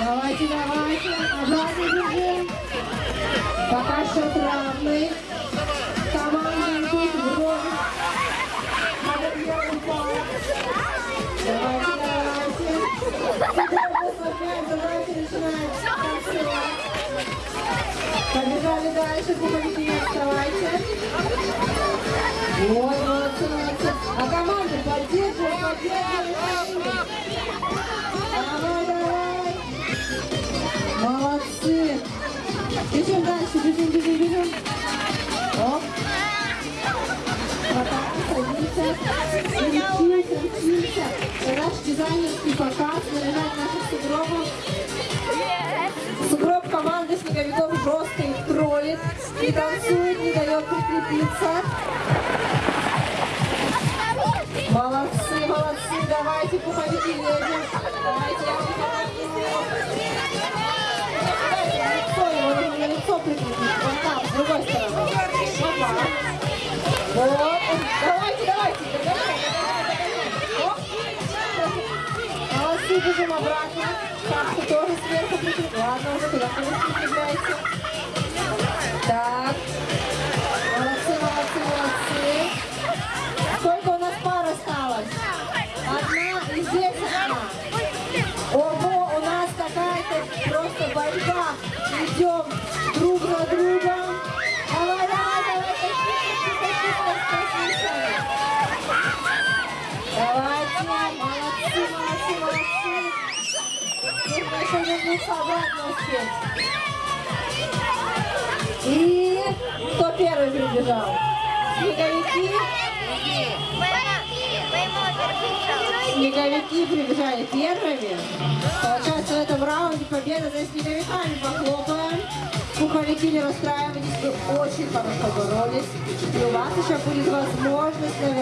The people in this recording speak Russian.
Давайте, давайте. Обратно бежим. Пока счет равный. Команда идут в роль. Давайте, давайте. Задачу, начинаем. Побежали дальше, пуговики не отставайте. Вот, молодцы, молодцы. А команда поддерживай, поддерживай. Давай, давай. Молодцы. Бежим дальше, бежим, бежим, бежим. Оп. Хватаем, садимся. Крутимся, крутимся. Наш дизайнерский показ, не танцует, не дает прикрепиться. Молодцы, молодцы, давайте, пуховики, едем. Давайте, я вам помогу. Лицо, его нужно лицо прикрепить. Вот там, с другой стороны. Опа. Вот, давайте, давайте. Оп. Молодцы, бежим обратно. Шапку тоже сверху прикрепить. Ладно, уже туда не прикрепляйте. Просто борьба. Идем друг на друга. Давай, давай, давай. Давайте, молодцы, молодцы, молодцы. Нужно еще вернуться обратно успеть. И кто первый прибежал? Снеговики? Снеговики прибежали первыми. Получается, в этом раунде победа за снеговиками. Похлопаем. Пуховики не расстраивайтесь, вы очень хорошо боролись. И у вас еще будет возможность